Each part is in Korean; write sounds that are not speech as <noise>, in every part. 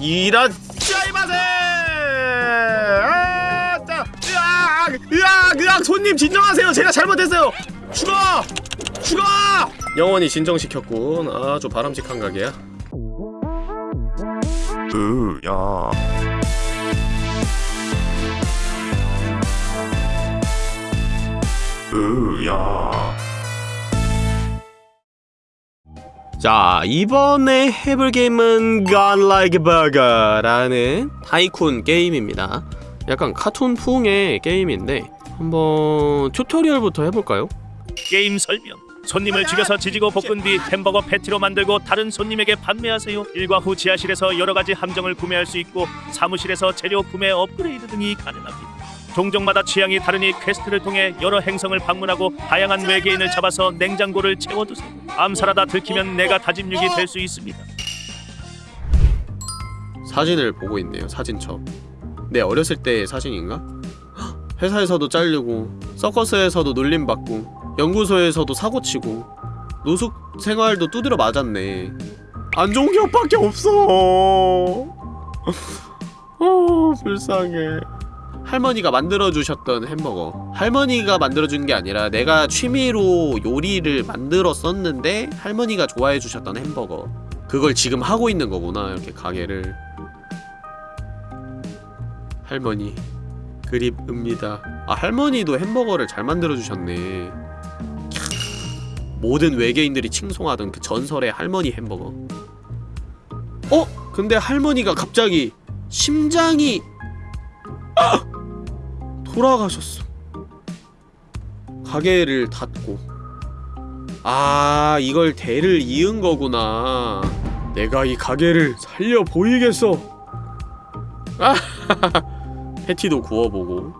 이라짜이마세! 아 짜 으악 으악 으악 손님 진정하세요. 제가 잘못했어요. 죽어! 죽어! 영원히 진정시켰군. 아주 바람직한 가게야. 으야. 으야 자 이번에 해볼 게임은 Godlike Burger라는 tycoon 게임입니다 약간 카툰풍의 게임인데 한번 tutorial부터 해볼까요? 게임 설명. 손님을 죽여서 지지고 볶은 뒤 햄버거 패티로 만들고 다른 손님에게 판매하세요. 일과 후 지하실에서 여러 가지 함정을 구매할 수 있고 사무실에서 재료 구매 업그레이드 등이 가능합니다. 종족마다 취향이 다르니 quest를 통해 여러 행성을 방문하고 다양한 외계인을 잡아서 냉장고를 채워두세요. 암살하다 들키면 내가 다짐육이 될 수 있습니다. 사진을 보고 있네요 사진첩 내 어렸을 때의 사진인가? 헉, 회사에서도 잘리고 서커스에서도 놀림받고 연구소에서도 사고치고 노숙 생활도 두드려 맞았네 안 좋은 기억밖에 없어 <laughs> 어 불쌍해 할머니가 만들어주셨던 햄버거. 할머니가 만들어준 게 아니라 내가 취미로 요리를 만들었었는데 할머니가 좋아해주셨던 햄버거. 그걸 지금 하고 있는 거구나 이렇게 가게를. 할머니 그립읍니다. 아 할머니도 햄버거를 잘 만들어주셨네. 캬, 모든 외계인들이 칭송하던 그 전설의 할머니 햄버거. 어? 근데 할머니가 갑자기 심장이 아! 돌아가셨어. 가게를 닫고. 아 이걸 대를 이은 거구나. 내가 이 가게를 살려 보이겠어. 아 <laughs> 패티도 구워보고.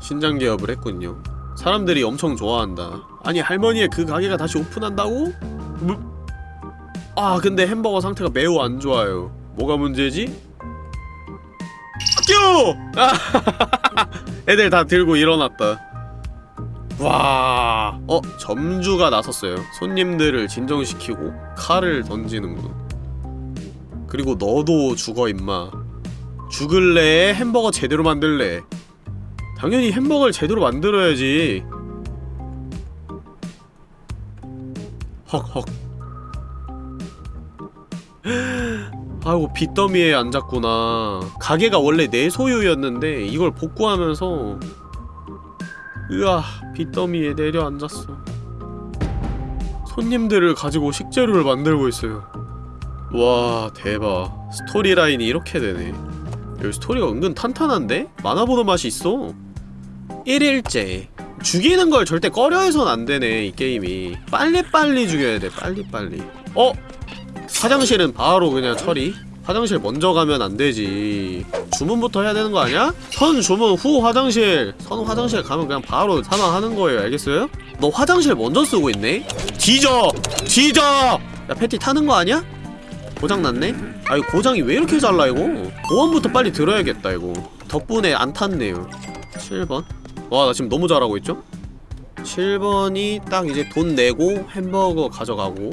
신장 개업을 했군요. 사람들이 엄청 좋아한다. 아니 할머니의 그 가게가 다시 오픈한다고? 뭐? 아 근데 햄버거 상태가 매우 안 좋아요. 뭐가 문제지? 아, <laughs> 애들 다 들고 일어났다. 와... 어? 점주가 나섰어요. 손님들을 진정시키고 칼을 던지는군 그리고 너도 죽어 임마. 죽을래? 햄버거 제대로 만들래? 당연히 햄버거를 제대로 만들어야지. 헉헉 아이고 빚더미에 앉았구나. 가게가 원래 내 소유였는데 이걸 복구하면서 으아 빚더미에 내려앉았어. 손님들을 가지고 식재료를 만들고 있어요. 와 대박. 스토리 라인이 이렇게 되네. 여기 스토리가 은근 탄탄한데? 만화보는 맛이 있어. 1일째. 죽이는 걸 절대 꺼려해선 안되네 이 게임이. 빨리빨리 죽여야 돼 빨리빨리. 어? 화장실은 바로 그냥 처리 화장실 먼저 가면 안되지 주문부터 해야 되는 거 아니야? 선 주문 후 화장실 선 화장실 가면 그냥 바로 사망하는 거예요 알겠어요? 너 화장실 먼저 쓰고 있네? 뒤져! 뒤져! 야 패티 타는 거 아니야? 고장났네? 아 이거 고장이 왜 이렇게 잘나 이거? 보안부터 빨리 들어야겠다 이거 덕분에 안 탔네요 7번 와 나 지금 너무 잘하고 있죠? 7번이 딱 이제 돈 내고 햄버거 가져가고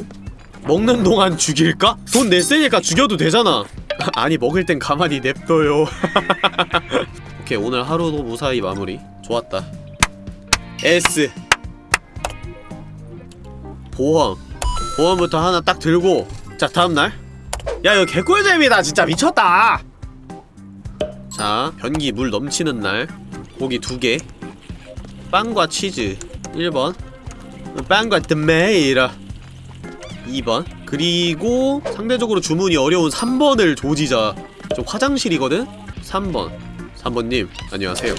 먹는 동안 죽일까? 돈 냈으니까 죽여도 되잖아. <laughs> 아니 먹을 땐 가만히 냅둬요. <laughs> 오케이 오늘 하루도 무사히 마무리. 좋았다. S. 보험. 보험부터 하나 딱 들고. 자 다음날. 야 이거 개꿀잼이다. 진짜 미쳤다. 자 변기 물 넘치는 날. 고기 두개. 빵과 치즈. 1번. 빵과 드메이라 2번 그리고 상대적으로 주문이 어려운 3번을 조지자 저 화장실이거든? 3번 3번님 안녕하세요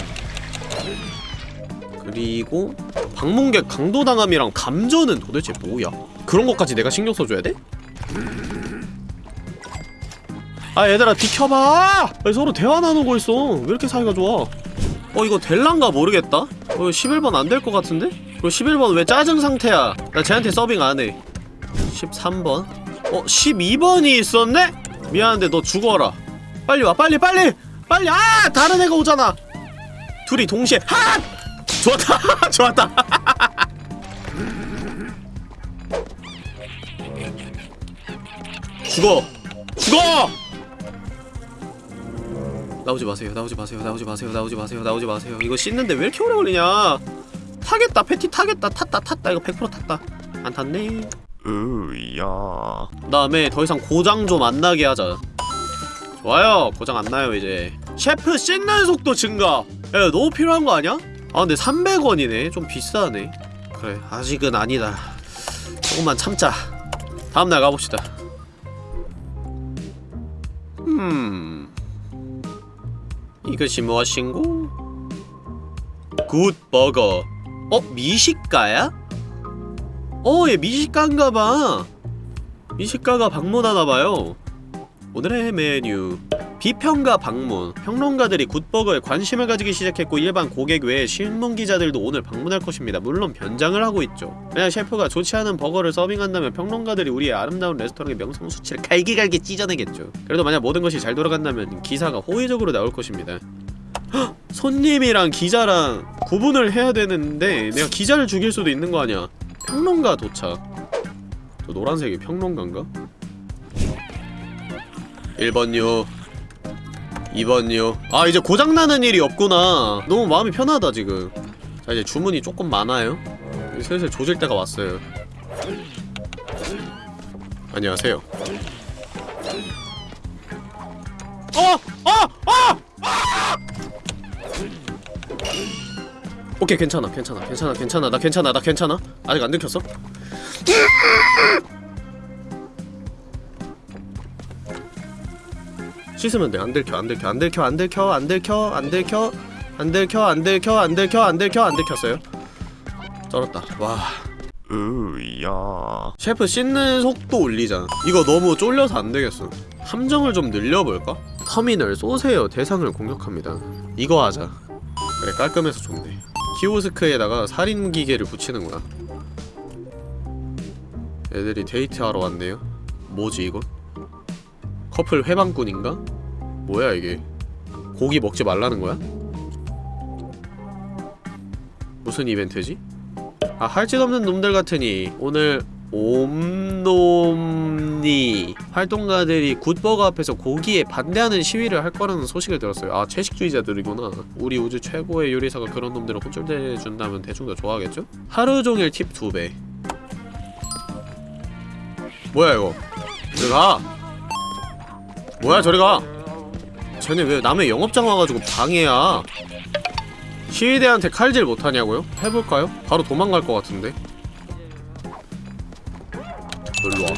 그리고 방문객 강도당함이랑 감전은 도대체 뭐야? 그런 것까지 내가 신경 써줘야 돼? 아 얘들아 비켜봐! 아니, 서로 대화 나누고 있어 왜 이렇게 사이가 좋아 어 이거 될란가 모르겠다 어 11번 안 될 것 같은데? 그리고 11번 왜 짜증 상태야 나 쟤한테 서빙 안해 13번? 어 12번이 있었네? 미안한데 너 죽어라. 빨리 와 빨리 빨리! 빨리! 아! 다른 애가 오잖아! 둘이 동시에 하! 좋았다! <laughs> 좋았다! <laughs> 죽어! 죽어! 나오지 마세요 나오지 마세요 나오지 마세요 나오지 마세요 나오지 마세요. 이거 씻는데 왜 이렇게 오래 걸리냐? 타겠다 패티 타겠다 탔다 탔다. 이거 100% 탔다. 안 탔네 으야. 다음에 더 이상 고장 좀 안 나게 하자. 좋아요. 고장 안 나요 이제. 셰프 씻는 속도 증가. 야 너무 필요한 거 아니야? 아 근데 300원이네. 좀 비싸네. 그래 아직은 아니다. 조금만 참자. 다음날 가봅시다. 음. 이것이 무엇인고? 굿버거. 어? 미식가야? 어, 얘 미식가인가봐. 미식가가 방문하나봐요. 오늘의 메뉴. 비평가 방문. 평론가들이 굿버거에 관심을 가지기 시작했고 일반 고객 외에 신문 기자들도 오늘 방문할 것입니다. 물론 변장을 하고 있죠. 만약 셰프가 좋지 않은 버거를 서빙한다면 평론가들이 우리의 아름다운 레스토랑의 명성 수치를 갈기갈기 찢어내겠죠. 그래도 만약 모든 것이 잘 돌아간다면 기사가 호의적으로 나올 것입니다. 헉! 손님이랑 기자랑 구분을 해야 되는데 내가 기자를 죽일 수도 있는 거 아니야. 평론가 도착. 저 노란색이 평론가인가? 1번요. 2번요. 아 이제 고장나는 일이 없구나. 너무 마음이 편하다 지금. 자 이제 주문이 조금 많아요. 슬슬 조질 때가 왔어요. 안녕하세요. 어! 어! 오케이 괜찮아 괜찮아 괜찮아 괜찮아 나 괜찮아 나 괜찮아 아직 안 들켰어? 씻으면 돼안 들켜 안 들켜 안 들켜 안 들켜 안 들켜 안 들켜 안 들켜 안 들켜 안 들켜 안 들켜 안 들켰어요 쩔었다 와 으야 셰프 씻는 속도 올리자 이거 너무 쫄려서 안되겠어 함정을 좀 늘려볼까? 터미널 쏘세요 대상을 공격합니다 이거 하자 그래 깔끔해서 좋네 키오스크에다가 살인기계를 붙이는 거야 애들이 데이트하러 왔네요 뭐지 이거? 커플 훼방꾼인가? 뭐야 이게 고기 먹지 말라는 거야? 무슨 이벤트지? 아 할짓 없는 놈들 같으니 오늘 옴놈니. 활동가들이 굿버거 앞에서 고기에 반대하는 시위를 할 거라는 소식을 들었어요. 아 채식주의자들이구나. 우리 우주 최고의 요리사가 그런 놈들을 혼쭐대준다면 더 좋아하겠죠? 하루종일 팁 2배. 뭐야 이거? 저리 가. 뭐야 저리 가. 쟤네 왜 남의 영업장 와가지고 방해야? 시위대한테 칼질 못하냐고요? 해볼까요? 바로 도망갈 것 같은데 놀러와.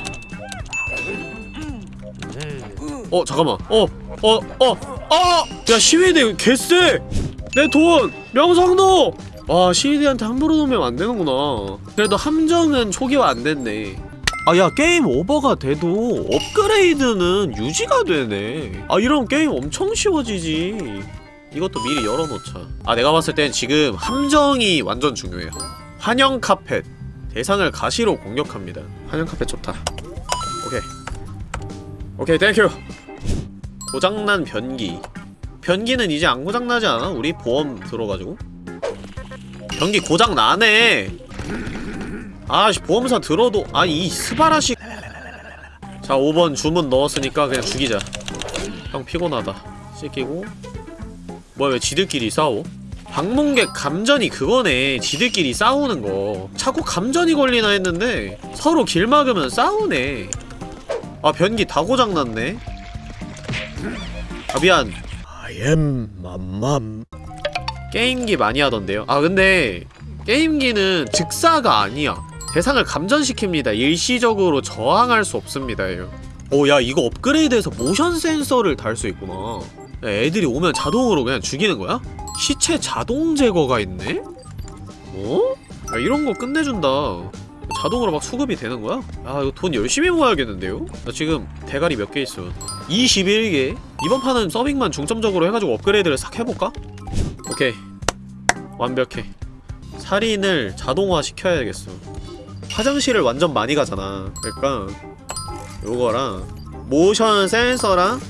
어 잠깐만. 어 어어 어! 야 시위대 개쎄! 내 돈! 명성도! 와 시위대한테 함부로 놓으면 안 되는구나. 그래도 함정은 초기화 안 됐네. 아 야 게임 오버가 돼도 업그레이드는 유지가 되네. 아 이러면 게임 엄청 쉬워지지. 이것도 미리 열어놓자. 아 내가 봤을 땐 지금 함정이 완전 중요해요. 환영 카펫 대상을 가시로 공격합니다. 환영 카펫 좋다. 오케이. 오케이 thank you. 고장난 변기. 변기는 이제 안 고장나지 않아? 우리 보험 들어가지고? 변기 고장나네. 아씨 보험사 들어도 아 이 すばらし. 자 5번 주문 넣었으니까 그냥 죽이자. 형 피곤하다. 씻기고. 뭐야 왜 지들끼리 싸워? 방문객 감전이 그거네. 지들끼리 싸우는 거. 자꾸 감전이 걸리나 했는데 서로 길 막으면 싸우네. 아 변기 다 고장났네. 아 미안. I am 맘맘. 게임기 많이 하던데요. 아 근데 게임기는 즉사가 아니야. 대상을 감전시킵니다. 일시적으로 저항할 수 없습니다 요 오야 이거 업그레이드해서 모션 센서를 달 수 있구나. 야, 애들이 오면 자동으로 그냥 죽이는 거야? 시체 자동 제거가 있네? 어? 야, 이런 거 끝내준다. 자동으로 막 수급이 되는 거야? 아, 이거 돈 열심히 모아야겠는데요? 나 지금 대가리 몇 개 있어. 21개? 이번 판은 서빙만 중점적으로 해가지고 업그레이드를 싹 해볼까? 오케이. 완벽해. 살인을 자동화 시켜야겠어. 화장실을 완전 많이 가잖아. 그러니까 요거랑 모션 센서랑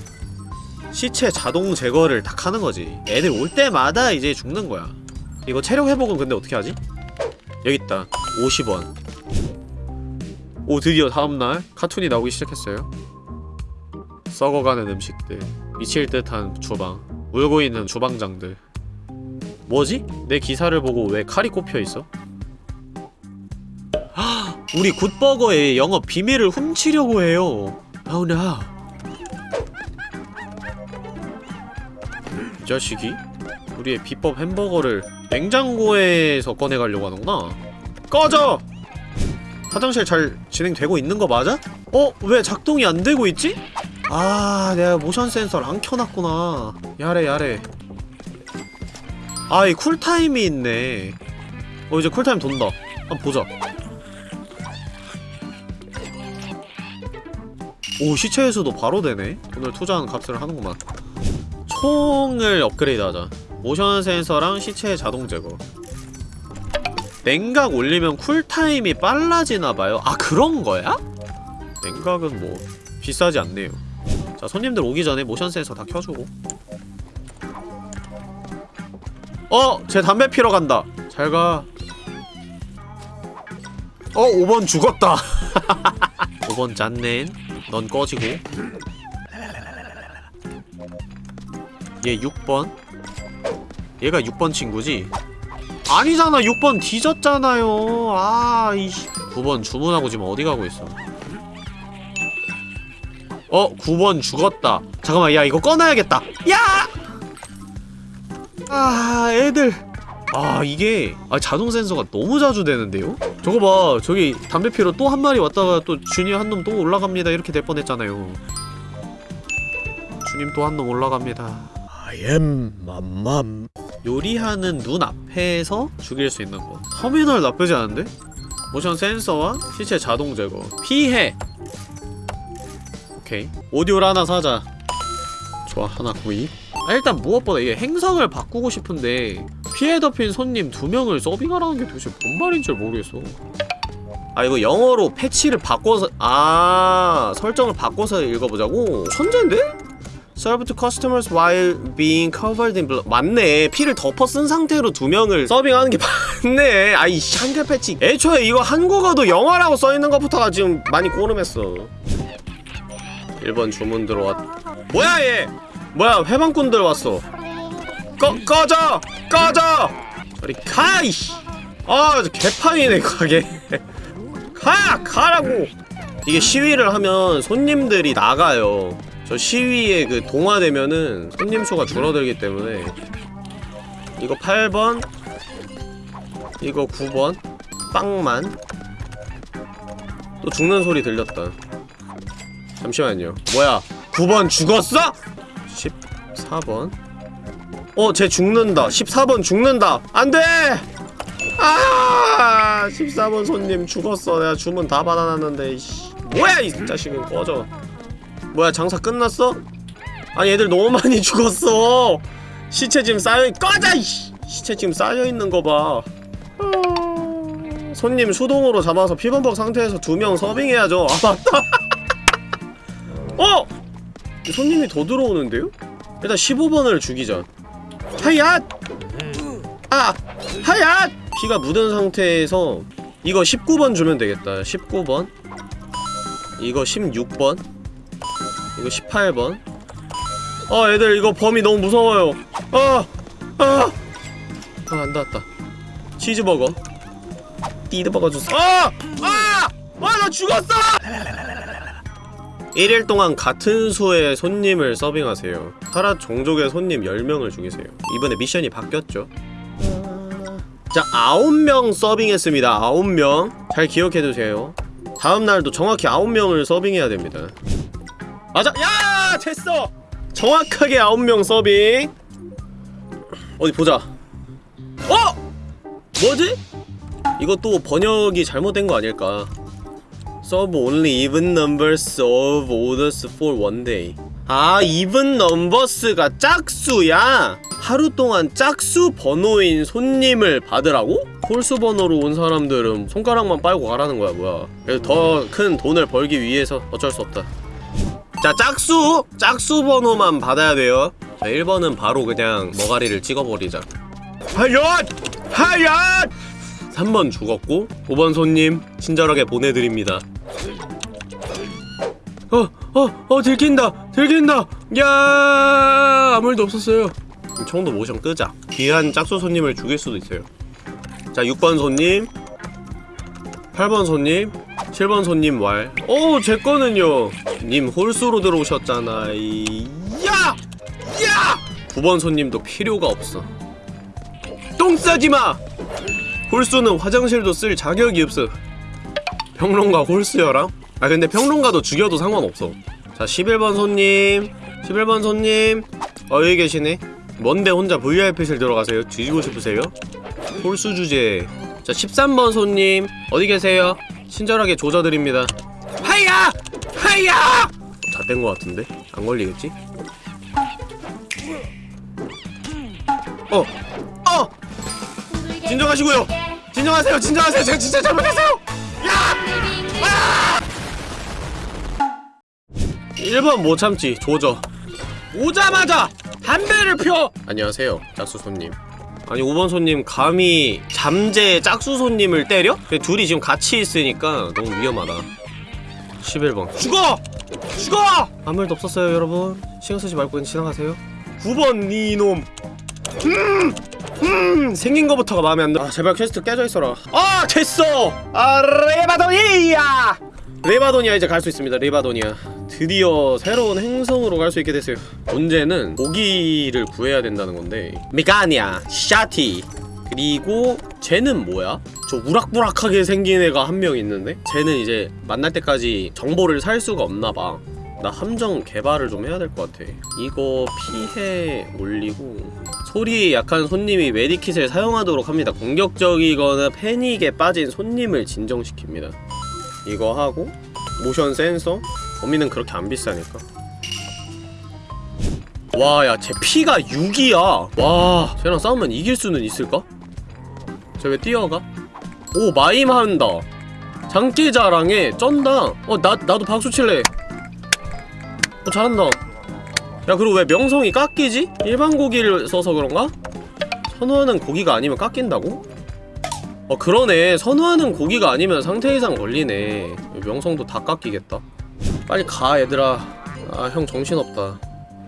시체 자동 제거를 딱 하는 거지 애들 올 때마다 이제 죽는 거야 이거 체력 회복은 근데 어떻게 하지? 여기 있다 50원 오 드디어 다음날 카툰이 나오기 시작했어요 썩어가는 음식들 미칠 듯한 주방 울고 있는 주방장들 뭐지? 내 기사를 보고 왜 칼이 꼽혀있어? 헉! <gasps> 우리 굿버거의 영업 비밀을 훔치려고 해요 Oh no 이 자식이? 우리의 비법 햄버거를 냉장고에서 꺼내가려고 하는구나. 꺼져! 화장실 잘 진행되고 있는 거 맞아? 어? 왜 작동이 안 되고 있지? 아 내가 모션 센서를 안 켜놨구나. 야래 야래. 아이 cool time이 있네. 어 이제 cool time 돈다. 한번 보자. 오 시체에서도 바로 되네. 돈을 투자한 값을 하는구만 총을 업그레이드 하자. 모션 센서랑 시체 자동 제거. 냉각 올리면 cool time이 빨라지나봐요. 아 그런거야? 냉각은 뭐 비싸지 않네요. 자 손님들 오기 전에 모션 센서 다 켜주고. 어! 제 담배 피러 간다. 잘가. 어 5번 죽었다. <laughs> 5번 짠넨 넌 꺼지고 얘 6번. 얘가 6번 친구지? 아니잖아 6번 뒤졌잖아요. 아 이씨. 9번 주문하고 지금 어디 가고 있어? 어 9번 죽었다. 잠깐만 야 이거 꺼놔야겠다. 야! 아 애들. 아 이게 아 자동 센서가 너무 자주 되는데요? 저거 봐 저기 담배 피러 또 한 마리 왔다가 또 주님 한 놈 또 올라갑니다. 이렇게 될 뻔했잖아요. 주님 또 한 놈 올라갑니다 I am 맘맘. 요리하는 눈 앞에서 죽일 수 있는 거. 터미널 나쁘지 않은데? 모션 센서와 시체 자동 제거. 피해! 오케이. 오디오를 하나 사자. 좋아 하나 구입 아, 일단 무엇보다 이게 행성을 바꾸고 싶은데 피해 덮인 손님 두 명을 서빙하라는 게 도대체 뭔 말인 줄 모르겠어. 아 이거 영어로 패치를 바꿔서 아 설정을 바꿔서 읽어보자고? 천재인데? Serve to customers while being covered in blood. 맞네. 피를 덮어 쓴 상태로 두 명을 서빙하는 게 맞네. 아이 한글 패치. 애초에 이거 한국어도 영어라고 써있는 것부터가 지금 많이 꼬름했어. 1번 주문 들어왔 뭐야 얘? 뭐야 회방꾼들 왔어. 꺼 꺼져! 꺼져! 저리 가 이씨. 아 개판이네 가게. 가 가라고. 이게 시위를 하면 손님들이 나가요 저 시위에 그 동화되면은 손님 수가 줄어들기 때문에 이거 8번 이거 9번 빵만 또 죽는 소리 들렸다 잠시만요 뭐야 9번 죽었어? 14번 어, 쟤 죽는다. 14번 죽는다. 안 돼! 아! 14번 손님 죽었어. 내가 주문 다 받아놨는데, 이씨. 뭐야, 이 자식은 꺼져. 뭐야, 장사 끝났어? 아니, 애들 너무 많이 <laughs> 죽었어. 시체 지금 쌓여, 꺼져! 이씨! 시체 지금 쌓여있는 거 봐. 아, 손님 수동으로 잡아서 피범벅 상태에서 두 명 서빙해야죠. 아, 맞다. <laughs> 어! 손님이 더 들어오는데요? 일단 15번을 죽이자. 하얏! 아! 하얏! 피가 묻은 상태에서 이거 19번 주면 되겠다 19번 이거 16번 이거 18번 어 애들 이거 범위 너무 무서워요 아! 아! 아 안 닿았다 치즈버거 띠드버거 주세요 아! 아! 아! 나 죽었어! 1일 동안 같은 수의 손님을 서빙하세요. 타라 종족의 손님 10명을 죽이세요. 이번에 미션이 바뀌었죠. 자, 9명 서빙했습니다. 9명. 잘 기억해두세요. 다음날도 정확히 9명을 서빙해야 됩니다. 맞아! 야! 됐어! 정확하게 9명 서빙! 어디 보자. 어! 뭐지? 또 번역이 잘못된 거 아닐까. Serve only even numbers of orders for one day. 아, even numbers가 짝수야? 하루 동안 짝수 번호인 손님을 받으라고? 홀수 번호로 온 사람들은 손가락만 빨고 가라는 거야, 뭐야. 그래서 더 큰 돈을 벌기 위해서 어쩔 수 없다. 자, 짝수! 짝수 번호만 받아야 돼요. 자, 1번은 바로 그냥 머가리를 찍어버리자. 하얏! 하얏! 3번 죽었고 5번 손님 친절하게 보내드립니다 어, 어, 어, 들킨다! 들킨다! 야 아무 일도 없었어요. 청도 모션 끄자. 귀한 짝수 손님을 죽일 수도 있어요. 자, 6번 손님. 8번 손님. 7번 손님 왈. 오, 제 거는요. 님 홀수로 들어오셨잖아. 이... 야! 야! 9번 손님도 필요가 없어. 똥 싸지 마! 홀수는 화장실도 쓸 자격이 없어. 평론가 홀수여랑? 아 근데 평론가도 죽여도 상관없어 자 11번 손님 11번 손님 어 여기 계시네 뭔데 혼자 VIP실 들어가세요? 뒤지고 싶으세요? 홀수 주제 자 13번 손님 어디 계세요? 친절하게 조져드립니다 하야! 하야! 다된 거 같은데? 안 걸리겠지? 어! 어! 진정하시고요! 진정하세요! 진정하세요! 제가 진짜 잘못했어요! 1번 못 참지 조져 오자마자 담배를 펴 안녕하세요 짝수 손님 아니 5번 손님 감히 잠재 짝수 손님을 때려? 둘이 지금 같이 있으니까 너무 위험하다 11번 죽어! 죽어! 아무 일도 없었어요 여러분 신경 쓰지 말고 그냥 지나가세요 9번 니놈 음! 음! 생긴 거부터가 마음에 안 들어 아 제발 퀘스트 깨져 있어라 아 됐어! 아 레바도니아! 레바도니아 이제 갈 수 있습니다 레바도니아 드디어 새로운 행성으로 갈 수 있게 됐어요. 문제는 고기를 구해야 된다는 건데 미가니아 샤티 그리고 쟤는 뭐야? 저 우락부락하게 생긴 애가 한 명 있는데 쟤는 이제 만날 때까지 정보를 살 수가 없나봐. 나 함정 개발을 좀 해야 될 것 같아. 이거 피해 올리고 소리에 약한 손님이 메디킷을 사용하도록 합니다. 공격적이거나 패닉에 빠진 손님을 진정시킵니다. 이거 하고 모션 센서 범위는 그렇게 안 비싸니까 와야쟤 피가 6이야 와 쟤랑 싸우면 이길 수는 있을까? 쟤 왜 뛰어가? 오 마임한다 장기자랑에 쩐다 어 나, 나도 박수 칠래 어 잘한다 야 그리고 왜 명성이 깎이지? 일반 고기를 써서 그런가? 선호하는 고기가 아니면 깎인다고? 어 그러네 선호하는 고기가 아니면 상태 이상 걸리네 명성도 다 깎이겠다 빨리 가 얘들아 아 형 정신없다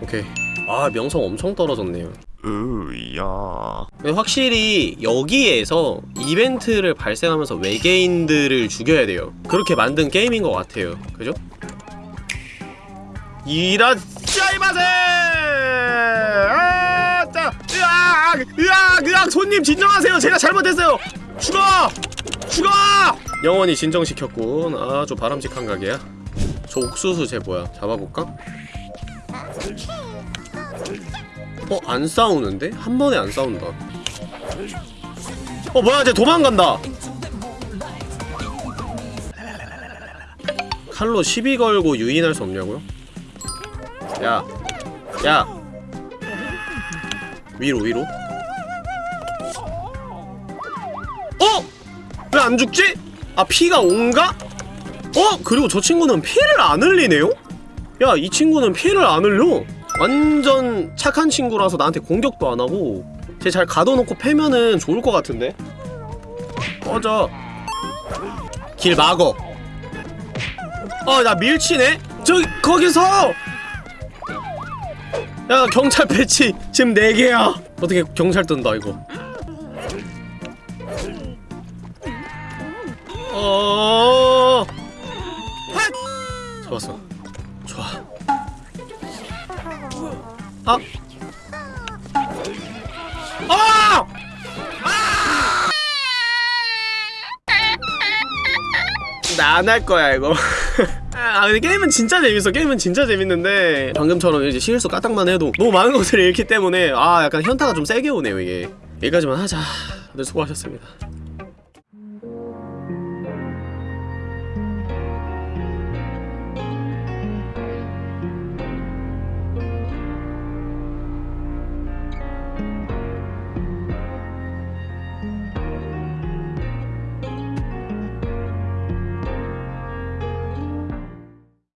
오케이 아 명성 엄청 떨어졌네요 으야. 확실히 여기에서 이벤트를 발생하면서 외계인들을 죽여야 돼요 그렇게 만든 게임인 것 같아요 그죠? 이라 짜이마세! 아, 짜, 으악, 으악, 으악, 손님 진정하세요. 제가 잘못했어요. 죽어, 죽어! 영원히 진정시켰군. 아주 바람직한 가게야. 저 옥수수 쟤 뭐야? 잡아볼까? 어, 안 싸우는데? 한 번에 안 싸운다. 어, 뭐야, 쟤 도망간다! 칼로 시비 걸고 유인할 수 없냐고요? 야, 야, 위로 위로. 어? 왜 안 죽지? 아 피가 온가? 어? 그리고 저 친구는 피를 안 흘리네요? 야, 이 친구는 피를 안 흘려. 완전 착한 친구라서 나한테 공격도 안 하고 쟤 잘 가둬놓고 패면은 좋을 것 같은데? 꺼져. 길 막어. 어, 나 밀치네? 저, 거기서! 야 경찰 배치 지금 4개야 어떻게 경찰 뜬다 이거 어 핫! 좋았어 좋아. 아! 아! 나 안 할 거야 이거. <laughs> 아 근데 게임은 진짜 재밌어. 게임은 진짜 재밌는데 방금처럼 이제 실수 까딱만 해도 너무 많은 것을 잃기 때문에 아 약간 현타가 좀 세게 오네요 이게. 여기까지만 하자. 다들 수고하셨습니다